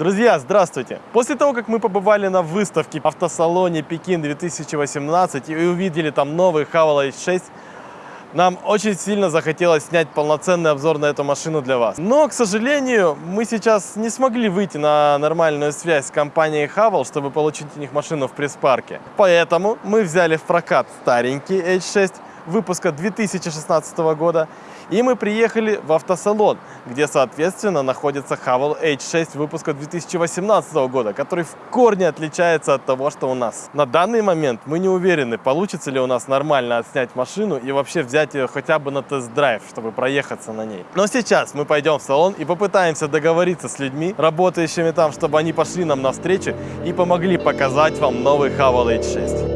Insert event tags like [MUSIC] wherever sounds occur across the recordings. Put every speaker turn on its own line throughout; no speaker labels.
Друзья, здравствуйте! После того, как мы побывали на выставке в автосалоне Пекин 2018 и увидели там новый Haval H6, нам очень сильно захотелось снять полноценный обзор на эту машину для вас. Но, к сожалению, мы сейчас не смогли выйти на нормальную связь с компанией Haval, чтобы получить у них машину в пресс-парке. Поэтому мы взяли в прокат старенький H6 выпуска 2016 года и мы приехали в автосалон, где, соответственно, находится Haval H6 выпуска 2018 года, который в корне отличается от того, что у нас. На данный момент мы не уверены, получится ли у нас нормально отснять машину и вообще взять ее хотя бы на тест-драйв, чтобы проехаться на ней. Но сейчас мы пойдем в салон и попытаемся договориться с людьми, работающими там, чтобы они пошли нам навстречу и помогли показать вам новый Haval H6.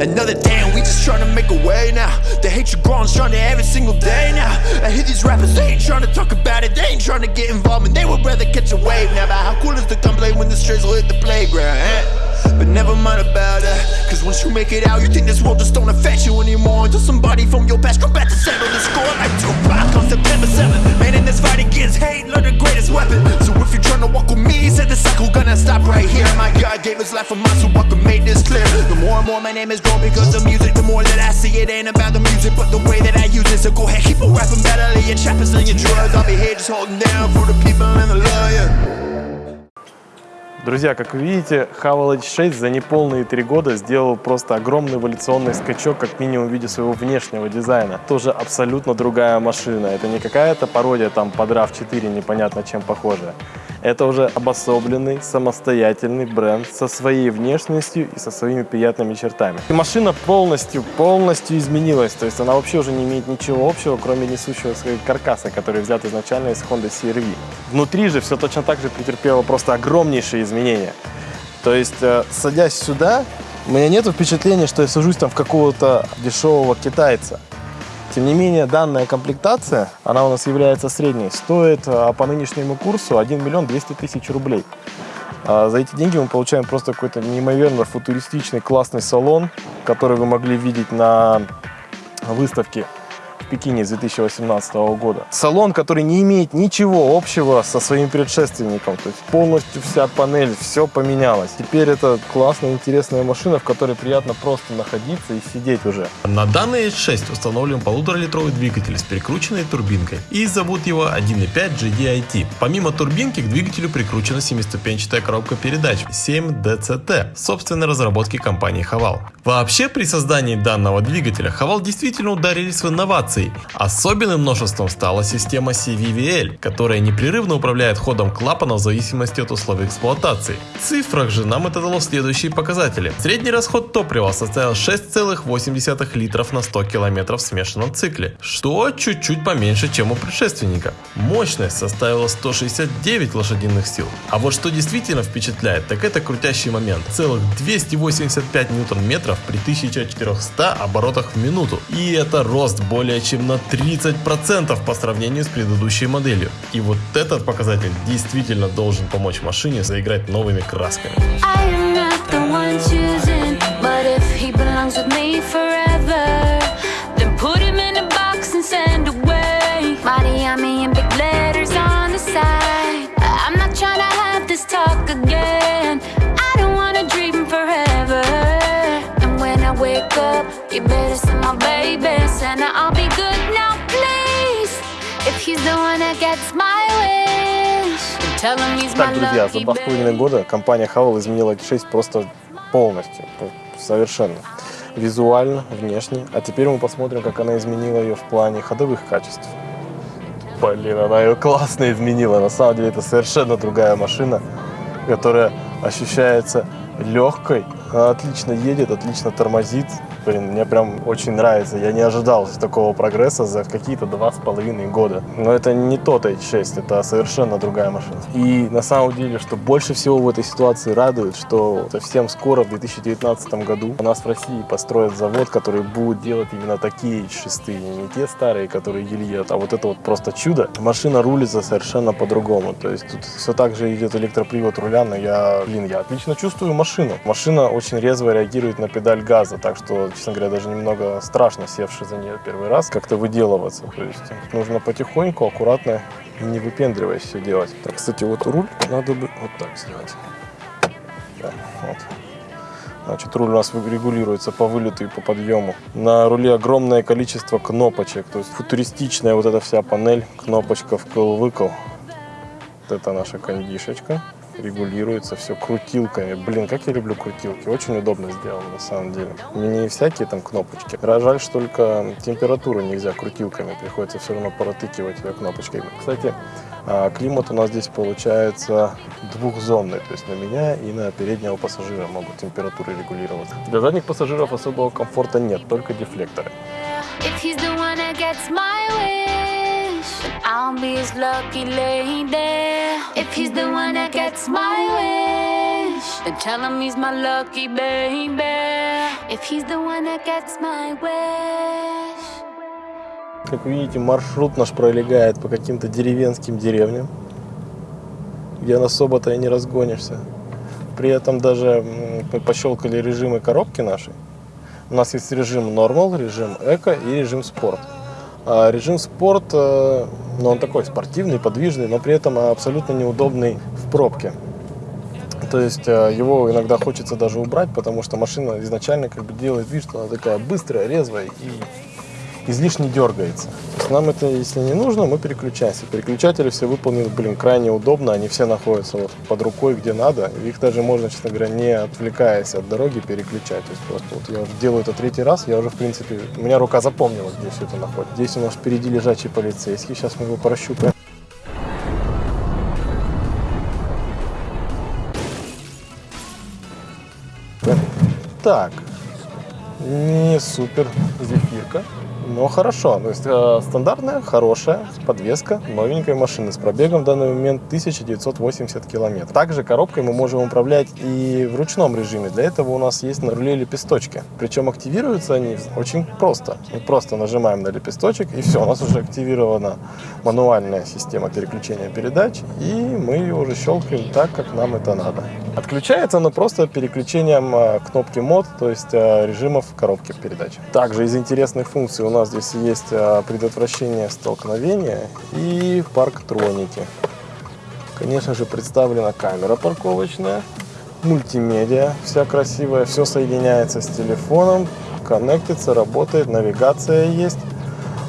Another day we just trying to make a way now. The hatred growing stronger every single day now. I hear these rappers, they ain't trying to talk about it. They ain't trying to get involved and they would rather catch a wave now. But how cool is the gunplay when the strays will hit the playground, eh? But never mind about that Cause once you make it out, you think this world just don't affect you anymore. Until somebody from your past come back to settle the score. Like Tupac on September 7th Man, in this fight against hate, learn the greatest weapon. So if you're trying to walk with me, said the cycle gonna stop right here. My God gave his life for mine, so I can make this clear. The more and more my name is grown because of music The more that I see it ain't about the music But the way that I use it. So go ahead, keep on rapping better Your trappers and your drugs. I'll be here just holding down for the people and the love, yeah
Друзья, как вы видите, Havel H6 за неполные три года сделал просто огромный эволюционный скачок, как минимум в виде своего внешнего дизайна. Тоже абсолютно другая машина. Это не какая-то пародия там под RAV4, непонятно чем похожая. Это уже обособленный, самостоятельный бренд со своей внешностью и со своими приятными чертами. И машина полностью, полностью изменилась. То есть она вообще уже не имеет ничего общего, кроме несущего каркаса, который взят изначально из Honda CR-V. Внутри же все точно так же претерпело просто огромнейшие изменения. То есть, э, садясь сюда, у меня нет впечатления, что я сажусь там в какого-то дешевого китайца. Тем не менее, данная комплектация, она у нас является средней, стоит а, по нынешнему курсу 1 миллион 200 тысяч рублей. А, за эти деньги мы получаем просто какой-то неимоверно футуристичный классный салон, который вы могли видеть на выставке Пекине с 2018 года. Салон, который не имеет ничего общего со своим предшественником. То есть полностью вся панель, все поменялось. Теперь это классная, интересная машина, в которой приятно просто находиться и сидеть уже.
На данный H6 установлен полуторалитровый двигатель с перекрученной турбинкой и зовут его 1.5 GDIT. Помимо турбинки к двигателю прикручена семиступенчатая коробка передач 7 DCT собственной разработки компании Haval. Вообще при создании данного двигателя Haval действительно ударились в инновации инноваций. Особенным множеством стала система CVVL, которая непрерывно управляет ходом клапана в зависимости от условий эксплуатации. В цифрах же нам это дало следующие показатели. Средний расход топлива составил 6,8 литров на 100 км в смешанном цикле, что чуть-чуть поменьше, чем у предшественника. Мощность составила 169 лошадиных сил. А вот что действительно впечатляет, так это крутящий момент. Целых 285 ньютон-метров при 1400 оборотах в минуту. И это рост более чем на 30% по сравнению с предыдущей моделью. И вот этот показатель действительно должен помочь машине заиграть новыми красками.
wake Так, друзья, за два с половиной года компания Havel изменила X6 просто полностью, совершенно. Визуально, внешне. А теперь мы посмотрим, как она изменила ее в плане ходовых качеств. Блин, она ее классно изменила. На самом деле это совершенно другая машина, которая ощущается легкой. Она отлично едет, отлично тормозит. Блин, мне прям очень нравится. Я не ожидал такого прогресса за какие-то два с половиной года. Но это не тот H6, это совершенно другая машина. И на самом деле, что больше всего в этой ситуации радует, что совсем скоро, в 2019 году, у нас в России построят завод, который будет делать именно такие H6. Не те старые, которые гильет, а вот это вот просто чудо. Машина рулится совершенно по-другому. То есть тут все так же идет электропривод руля, но я, блин, я отлично чувствую машину. Машина очень резво реагирует на педаль газа, так что честно говоря, даже немного страшно, севший за нее первый раз, как-то выделываться. То есть нужно потихоньку, аккуратно не выпендриваясь все делать. Так, кстати, вот руль надо бы вот так сделать. Да, вот. Значит, руль у нас регулируется по вылету и по подъему. На руле огромное количество кнопочек, то есть футуристичная вот эта вся панель, кнопочка вкл-выкл. Вот это наша кондишечка регулируется все крутилками. Блин, как я люблю крутилки. Очень удобно сделано на самом деле. Не всякие там кнопочки. Жаль, что только температуру нельзя крутилками. Приходится все равно протыкивать ее кнопочками. Кстати, а, климат у нас здесь получается двухзонный. То есть на меня и на переднего пассажира могут температуры регулироваться. Для задних пассажиров особого комфорта нет, только дефлекторы.
If he's the one that gets my wish, I'll be his lucky lady. If he's the one that gets my wish, then tell him he's my lucky baby. If he's the one that gets my wish.
Как видите, маршрут наш пролегает по каким-то деревенским деревням, где особо-то и не разгонишься. При этом даже мы пощелкали режимы коробки нашей. У нас есть режим Normal, режим Эко и режим Спорт. А режим Спорт, э, ну, он такой спортивный, подвижный, но при этом абсолютно неудобный в пробке. То есть э, его иногда хочется даже убрать, потому что машина изначально как бы делает вид, что она такая быстрая, резвая и излишне дергается. То есть нам это, если не нужно, мы переключаемся. Переключатели все выполнены, блин, крайне удобно, они все находятся вот под рукой, где надо. Их даже можно, честно говоря, не отвлекаясь от дороги, переключать. То есть просто вот я делаю это третий раз, я уже, в принципе, у меня рука запомнила, где все это находится. Здесь у нас впереди лежачий полицейский, сейчас мы его прощупаем. Так, не супер зефирка, но хорошо. То есть э, стандартная, хорошая подвеска новенькой машины с пробегом в данный момент 1980 километров. Также коробкой мы можем управлять и в ручном режиме. Для этого у нас есть на руле лепесточки. Причем активируются они очень просто. Мы просто нажимаем на лепесточек и все, у нас уже активирована мануальная система переключения передач и мы ее уже щелкаем так, как нам это надо. Отключается оно просто переключением э, кнопки мод, то есть э, режимов коробки передач. Также из интересных функций у нас здесь есть э, предотвращение столкновения и парктроники. Конечно же представлена камера парковочная, мультимедиа, вся красивая, все соединяется с телефоном, коннектится, работает, навигация есть.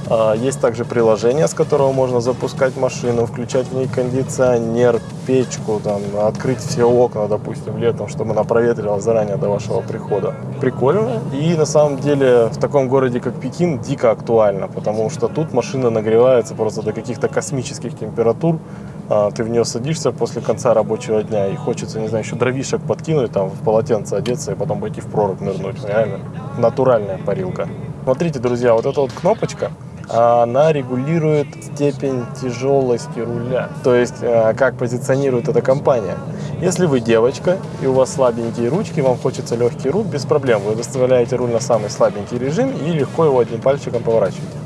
А, Есть также приложение, с которого можно запускать машину, включать в ней кондиционер, печку, там, открыть все окна, допустим, летом, чтобы она проветрилась заранее до вашего прихода. Прикольно. И на самом деле в таком городе, как Пекин, дико актуально, потому что тут машина нагревается просто до каких-то космических температур. А, Ты в нее садишься после конца рабочего дня и хочется, не знаю, еще дровишек подкинуть, там, в полотенце одеться и потом пойти в прорубь нырнуть. Реально натуральная парилка. Смотрите, друзья, вот эта вот кнопочка, она регулирует степень тяжелости руля. То есть, э, как позиционирует эта компания. Если вы девочка и у вас слабенькие ручки, вам хочется легкий руль, без проблем. Вы выставляете руль на самый слабенький режим и легко его одним пальчиком поворачиваете.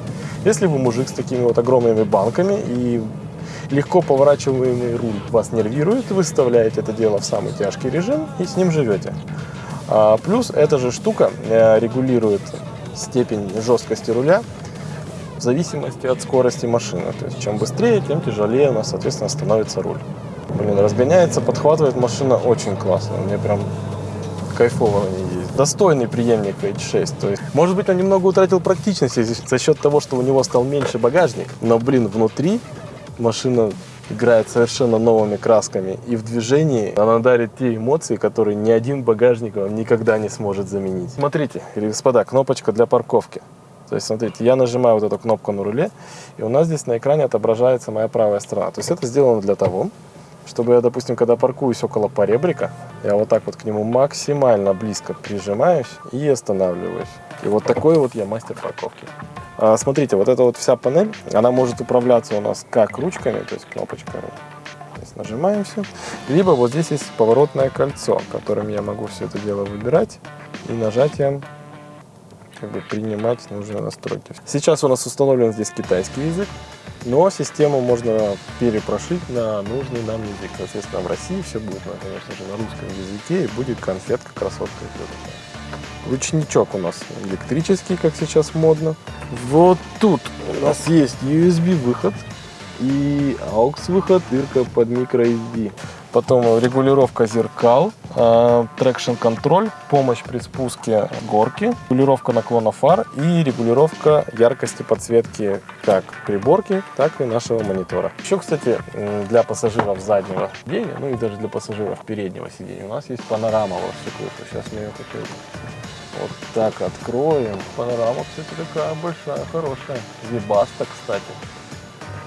Если вы мужик с такими вот огромными банками и легко поворачиваемый руль вас нервирует, вы вставляете это дело в самый тяжкий режим и с ним живете. А, Плюс эта же штука э, регулирует степень жесткости руля в зависимости от скорости машины. То есть чем быстрее, тем тяжелее у нас, соответственно, становится руль. Блин, разгоняется, подхватывает машина очень классно. Мне прям кайфово на ней ездить. Достойный преемник H6. То есть, может быть, он немного утратил практичности за счет того, что у него стал меньше багажник. Но, блин, внутри машина играет совершенно новыми красками. И в движении она дарит те эмоции, которые ни один багажник вам никогда не сможет заменить. Смотрите, господа, кнопочка для парковки. То есть, смотрите, я нажимаю вот эту кнопку на руле, и у нас здесь на экране отображается моя правая сторона. То есть это сделано для того, чтобы я, допустим, когда паркуюсь около поребрика, я вот так вот к нему максимально близко прижимаюсь и останавливаюсь. И вот такой вот я мастер парковки. А, смотрите, вот эта вот вся панель, она может управляться у нас как ручками, то есть кнопочками. То есть нажимаем все. Либо вот здесь есть поворотное кольцо, которым я могу все это дело выбирать и нажатием как бы принимать нужные настройки. Сейчас у нас установлен здесь китайский язык, но систему можно перепрошить на нужный нам язык. Соответственно, в России все будет, на, конечно же, на русском языке и будет конфетка красотка. Ручничок у нас электрический, как сейчас модно. Вот тут у нас есть USB-выход и AUX выход, дырка под microSD. Потом регулировка зеркал, traction control, помощь при спуске горки, регулировка наклона фар и регулировка яркости подсветки как приборки, так и нашего монитора. Еще, кстати, для пассажиров заднего сидения, ну и даже для пассажиров переднего сидения, у нас есть панорама во всю. Сейчас мы ее как вот так откроем. Панорама, кстати, такая большая, хорошая. Webasto, кстати.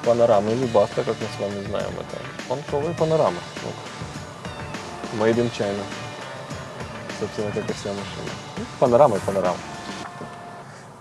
Панорама и Webasto, как мы с вами знаем, это понтовые панорамы. Вот. Made in China. Собственно, как и вся машина. Ну, Панорама и панорама.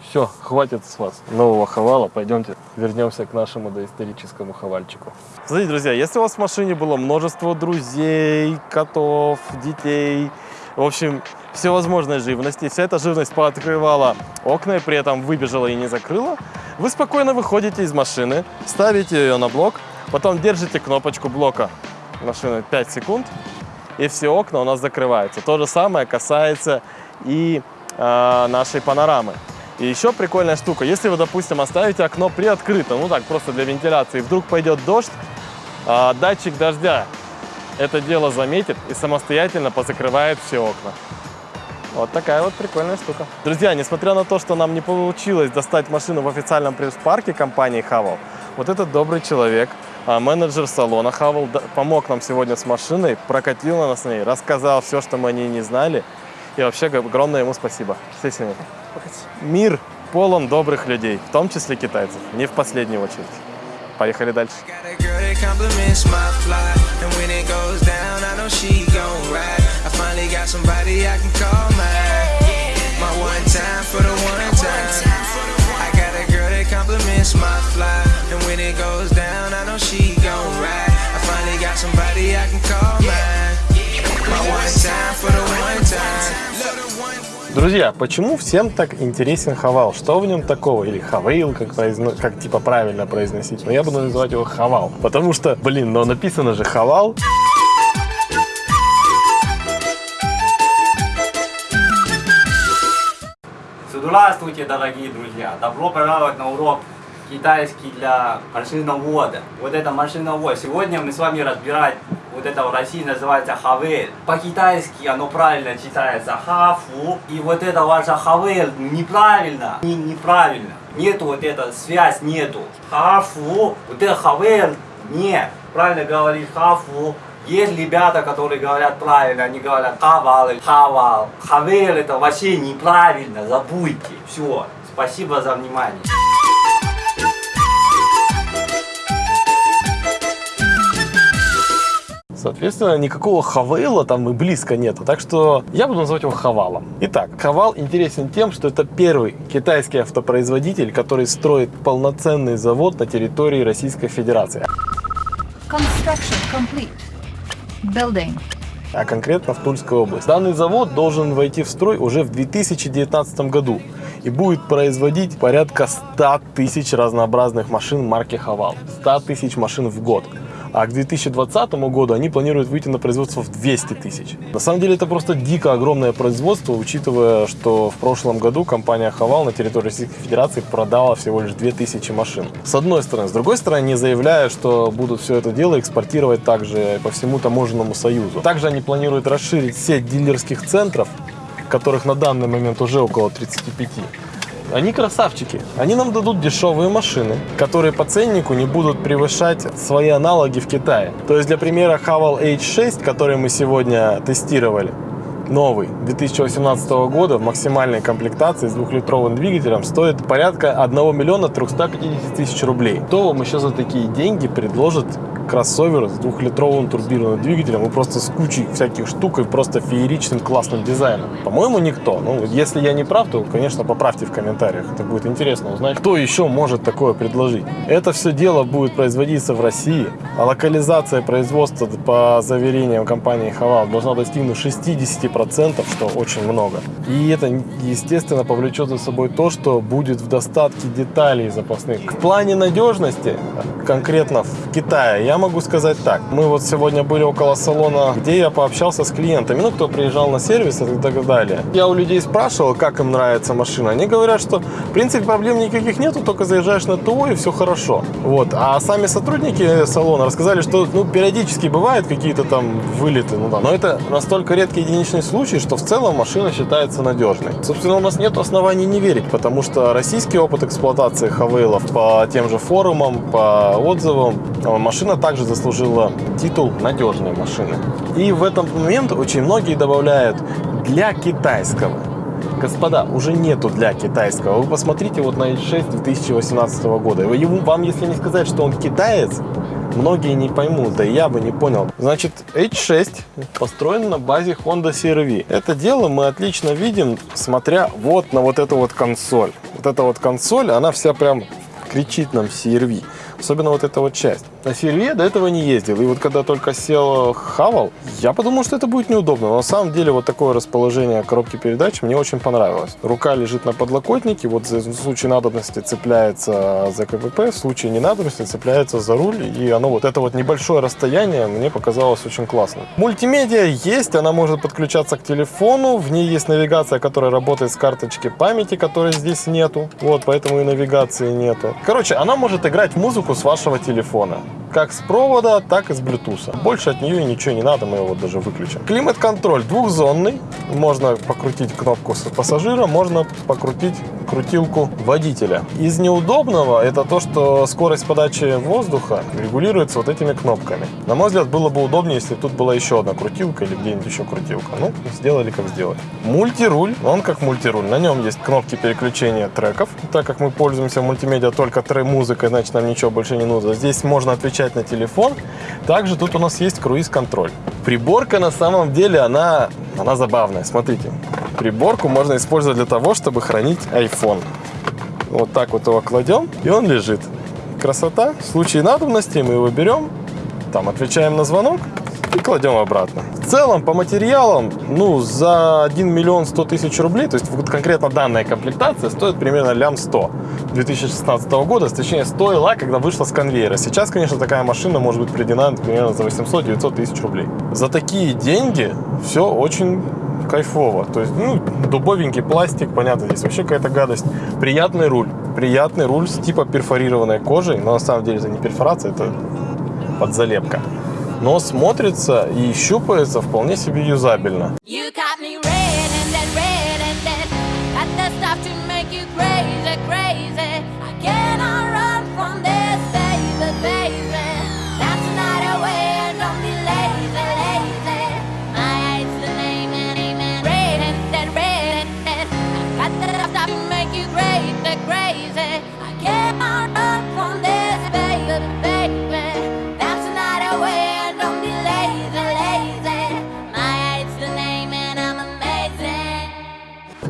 Все, хватит с вас нового хавала. Пойдемте вернемся к нашему доисторическому хавальчику. Смотрите, друзья, если у вас в машине было множество друзей, котов, детей, в общем, всевозможной живности, вся эта живность пооткрывала окна и при этом выбежала и не закрыла, вы спокойно выходите из машины, ставите ее на блок, потом держите кнопочку блока машины 5 секунд, и все окна у нас закрываются. То же самое касается и э, нашей панорамы. И еще прикольная штука, если вы, допустим, оставите окно приоткрыто, ну так, просто для вентиляции, вдруг пойдет дождь, а, датчик дождя это дело заметит и самостоятельно позакрывает все окна. Вот такая вот прикольная штука. Друзья, несмотря на то, что нам не получилось достать машину в официальном пресс-парке компании Haval, вот этот добрый человек, а, менеджер салона д- помог нам сегодня с машиной, прокатил на нас с ней, рассказал все, что мы о ней не знали. И вообще огромное ему спасибо. Все сегодня. Мир полон добрых людей, в том числе китайцев, не в последнюю очередь. Поехали дальше.
Compliments my fly. And when it goes down, I know
Друзья, почему всем так интересен Хавал? Что в нем такого? Или Хавейл, как, произно- как типа правильно произносить? Но я буду называть его Хавал. Потому что, блин, но написано же Хавал.
Здравствуйте, дорогие друзья! Добро пожаловать на урок китайский для машиновода. Вот это машиновод. Сегодня мы с вами разбирать вот это в России называется хавель. По-китайски оно правильно читается хафу. И вот это ваше хавель неправильно. Не, неправильно. Нету вот эта связь нету. Хафу. Вот это хавель нет. Правильно говоришь хафу. Есть ребята, которые говорят правильно, они говорят хавал или хавал. Хавел это вообще неправильно, забудьте. Все. Спасибо за внимание.
Соответственно, никакого Хавейла там и близко нету. Так что я буду называть его Хавалом. Итак, Хавал интересен тем, что это первый китайский автопроизводитель, который строит полноценный завод на территории Российской Федерации.
Construction complete. Building.
а конкретно в Тульской области. Данный завод должен войти в строй уже в 2019 году и будет производить порядка 100 тысяч разнообразных машин марки Хавал. 100 тысяч машин в год. А к 2020 году они планируют выйти на производство в 200 тысяч. На самом деле это просто дико огромное производство, учитывая, что в прошлом году компания Хавал на территории Российской Федерации продала всего лишь 2000 машин. С одной стороны. С другой стороны, не заявляя, что будут все это дело экспортировать также по всему таможенному союзу. Также они планируют расширить сеть дилерских центров, которых на данный момент уже около 35. Они красавчики. Они нам дадут дешевые машины, которые по ценнику не будут превышать свои аналоги в Китае. То есть, для примера, Haval H6, который мы сегодня тестировали, новый 2018 года в максимальной комплектации с двухлитровым двигателем стоит порядка 1 миллиона 350 тысяч рублей. Кто вам еще за такие деньги предложит кроссовер с двухлитровым турбированным двигателем и просто с кучей всяких штук и просто фееричным классным дизайном? По-моему, никто. Ну, если я не прав, то, конечно, поправьте в комментариях. Это будет интересно узнать, кто еще может такое предложить. Это все дело будет производиться в России, а локализация производства по заверениям компании Хавал должна достигнуть 60%, что очень много. И это, естественно, повлечет за собой то, что будет в достатке деталей запасных. В плане надежности, конкретно в Китае, я Я могу сказать так. Мы вот сегодня были около салона, где я пообщался с клиентами, ну, кто приезжал на сервис и так далее. Я у людей спрашивал, как им нравится машина. Они говорят, что, в принципе, проблем никаких нету, только заезжаешь на ТО и все хорошо. Вот. А сами сотрудники салона рассказали, что, ну, периодически бывают какие-то там вылеты, ну да. Но это настолько редкий единичный случай, что в целом машина считается надежной. Собственно, у нас нет оснований не верить, потому что российский опыт эксплуатации Хавейлов по тем же форумам, по отзывам, э, машина также заслужила титул надежной машины. И в этом момент очень многие добавляют для китайского. Господа, уже нету для китайского. Вы посмотрите вот на H6 2018 года. Ему, вам, если не сказать, что он китаец, многие не поймут, да и я бы не понял. Значит, H6 построен на базе Honda CR-V. Это дело мы отлично видим, смотря вот на вот эту вот консоль. Вот эта вот консоль, она вся прям кричит нам CR-V. Особенно вот эта вот часть. На Сильве до этого не ездил. И вот когда только сел Хавал, я подумал, что это будет неудобно. Но на самом деле вот такое расположение коробки передач мне очень понравилось. Рука лежит на подлокотнике, вот в случае надобности цепляется за КПП, в случае ненадобности цепляется за руль. И оно вот это вот небольшое расстояние мне показалось очень классно. Мультимедиа есть, она может подключаться к телефону. В ней есть навигация, которая работает с карточки памяти, которой здесь нету. Вот, поэтому и навигации нету. Короче, она может играть музыку с вашего телефона как с провода, так и с Bluetooth. Больше от нее ничего не надо, мы его даже выключим. Климат-контроль двухзонный. Можно покрутить кнопку пассажира, можно покрутить крутилку водителя. Из неудобного это то, что скорость подачи воздуха регулируется вот этими кнопками. На мой взгляд, было бы удобнее, если тут была еще одна крутилка или где-нибудь еще крутилка. Ну, сделали как сделали. Мультируль, он как мультируль. На нем есть кнопки переключения треков. Так как мы пользуемся мультимедиа только трек-музыкой, значит нам ничего больше не нужно. Здесь можно отвечать на телефон. Также тут у нас есть круиз-контроль. Приборка на самом деле, она, она забавная. Смотрите, приборку можно использовать для того, чтобы хранить iPhone. Вот так вот его кладем, и он лежит. Красота. В случае надобности мы его берем, там отвечаем на звонок и кладем обратно. В целом, по материалам, ну, за 1 миллион 100 тысяч рублей, то есть вот конкретно данная комплектация стоит примерно лям 100 2016 года, точнее стоила, когда вышла с конвейера. Сейчас, конечно, такая машина может быть приведена примерно за 800-900 тысяч рублей. За такие деньги все очень кайфово. То есть, ну, дубовенький пластик, понятно, здесь вообще какая-то гадость. Приятный руль. Приятный руль с типа перфорированной кожей, но на самом деле это не перфорация, это подзалепка. Но смотрится и щупается вполне себе юзабельно.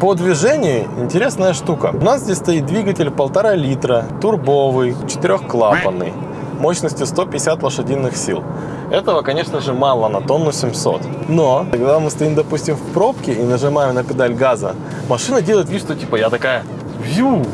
По движению интересная штука. У нас здесь стоит двигатель полтора литра, турбовый, четырехклапанный, мощностью 150 лошадиных сил. Этого, конечно же, мало на тонну 700. Но, когда мы стоим, допустим, в пробке и нажимаем на педаль газа, машина делает вид, что типа я такая вью.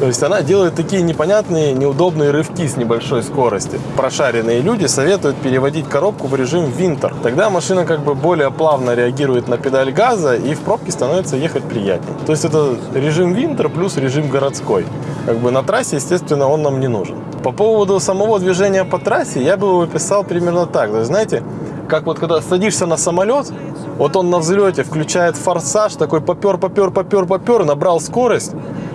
То есть она делает такие непонятные, неудобные рывки с небольшой скорости. Прошаренные люди советуют переводить коробку в режим винтер. Тогда машина как бы более плавно реагирует на педаль газа и в пробке становится ехать приятнее. То есть это режим винтер плюс режим городской. Как бы на трассе, естественно, он нам не нужен. По поводу самого движения по трассе я бы его описал примерно так. То есть, знаете, как вот когда садишься на самолет, вот он на взлете включает форсаж, такой попер, попер, попер, попер, набрал скорость,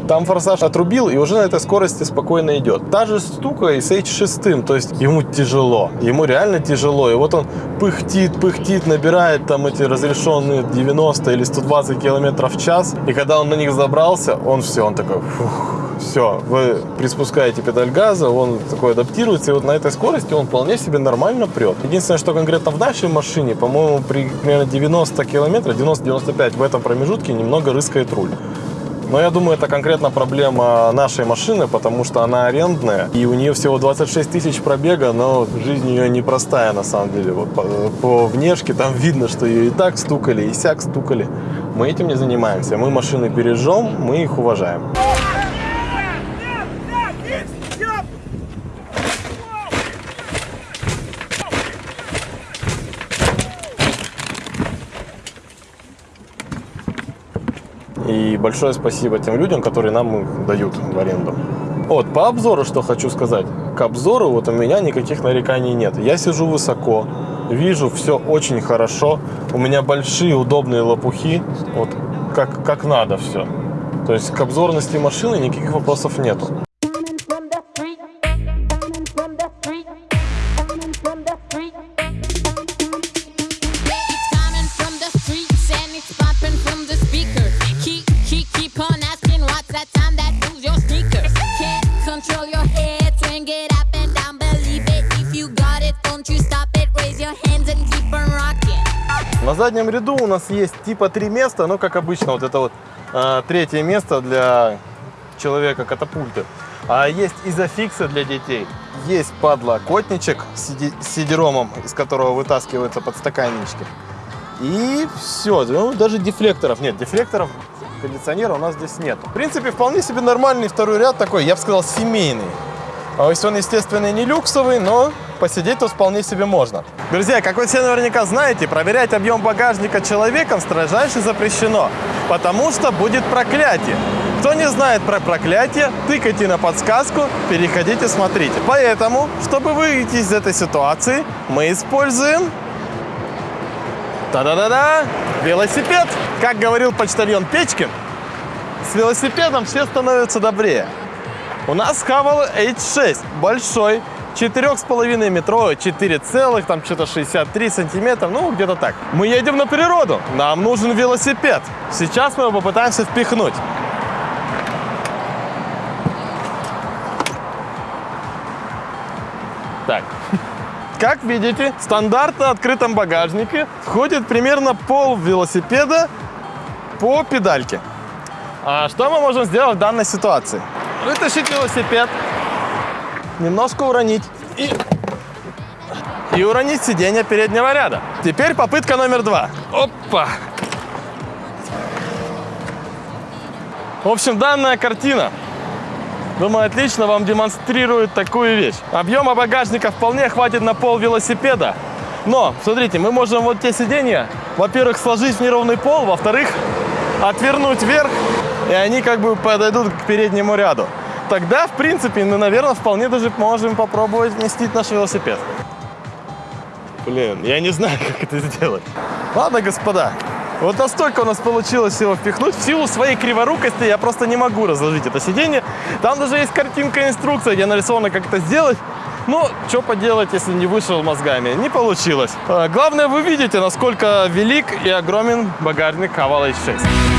там форсаж отрубил и уже на этой скорости спокойно идет. Та же штука и с H6, то есть ему тяжело, ему реально тяжело. И вот он пыхтит, пыхтит, набирает там эти разрешенные 90 или 120 километров в час. И когда он на них забрался, он все, он такой, фух, все, вы приспускаете педаль газа, он такой адаптируется, и вот на этой скорости он вполне себе нормально прет. Единственное, что конкретно в нашей машине, по-моему, при примерно 90 километров, 90-95 в этом промежутке немного рыскает руль. Но я думаю, это конкретно проблема нашей машины, потому что она арендная, и у нее всего 26 тысяч пробега, но жизнь ее непростая на самом деле. Вот по, по внешке там видно, что ее и так стукали, и сяк стукали. Мы этим не занимаемся. Мы машины бережем, мы их уважаем. И большое спасибо тем людям, которые нам дают в аренду. Вот, по обзору что хочу сказать. К обзору вот у меня никаких нареканий нет. Я сижу высоко, вижу все очень хорошо. У меня большие удобные лопухи. Вот как, как надо все. То есть к обзорности машины никаких вопросов нету. На заднем ряду у нас есть типа три места, но как обычно вот это вот а, третье место для человека катапульты. А есть изофиксы для детей, есть подлокотничек с сидеромом, из которого вытаскиваются подстаканнички. И все, ну, даже дефлекторов нет. Дефлекторов кондиционера у нас здесь нет. В принципе, вполне себе нормальный второй ряд такой, я бы сказал, семейный. А если он, естественно, не люксовый, но посидеть тут вполне себе можно. Друзья, как вы все наверняка знаете, проверять объем багажника человеком строжайше запрещено, потому что будет проклятие. Кто не знает про проклятие, тыкайте на подсказку, переходите, смотрите. Поэтому, чтобы выйти из этой ситуации, мы используем Та-да-да-да! Велосипед! Как говорил почтальон Печкин, с велосипедом все становятся добрее. У нас Хавал H6, большой, 4,5 метровый, 4 целых, там что-то 63 сантиметра, ну где-то так. Мы едем на природу, нам нужен велосипед. Сейчас мы его попытаемся впихнуть. Так, [LAUGHS] как видите, в стандартно открытом багажнике входит примерно пол велосипеда по педальке. А что мы можем сделать в данной ситуации? Вытащить велосипед, немножко уронить и, и уронить сиденье переднего ряда. Теперь попытка номер два. Опа! В общем, данная картина Думаю, отлично вам демонстрирует такую вещь. Объема багажника вполне хватит на пол велосипеда. Но, смотрите, мы можем вот те сиденья, во-первых, сложить в неровный пол, во-вторых, отвернуть вверх, и они как бы подойдут к переднему ряду. Тогда, в принципе, мы, наверное, вполне даже можем попробовать вместить наш велосипед. Блин, я не знаю, [LAUGHS] как это сделать. Ладно, господа, вот настолько у нас получилось его впихнуть. В силу своей криворукости я просто не могу разложить это сиденье. Там даже есть картинка, инструкция, где нарисовано, как это сделать. Ну, что поделать, если не вышел мозгами? Не получилось. А, Главное, вы видите, насколько велик и огромен багажник Haval H6.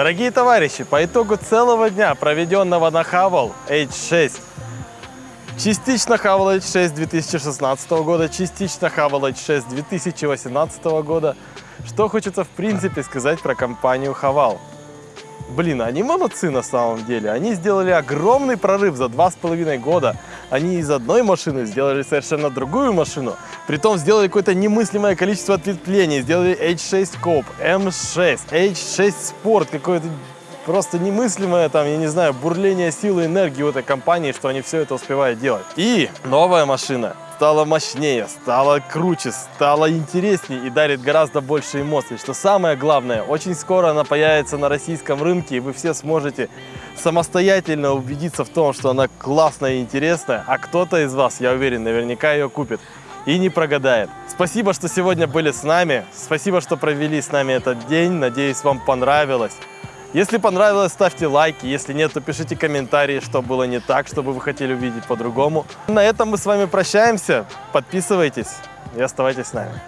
Дорогие товарищи, по итогу целого дня, проведенного на Хавал H6, частично Хавал H6 2016 года, частично Хавал H6 2018 года, что хочется в принципе сказать про компанию Хавал. Блин, они молодцы на самом деле. Они сделали огромный прорыв за два с половиной года. Они из одной машины сделали совершенно другую машину. Притом сделали какое-то немыслимое количество ответвлений. Сделали H6 Cope, M6, H6 Sport. Какое-то просто немыслимое там, я не знаю, бурление силы энергии у этой компании, что они все это успевают делать. И новая машина стала мощнее, стала круче, стала интереснее и дарит гораздо больше эмоций. Что самое главное, очень скоро она появится на российском рынке, и вы все сможете самостоятельно убедиться в том, что она классная и интересная, а кто-то из вас, я уверен, наверняка ее купит и не прогадает. Спасибо, что сегодня были с нами, спасибо, что провели с нами этот день, надеюсь, вам понравилось. Если понравилось, ставьте лайки. Если нет, то пишите комментарии, что было не так, что бы вы хотели увидеть по-другому. На этом мы с вами прощаемся. Подписывайтесь и оставайтесь с нами.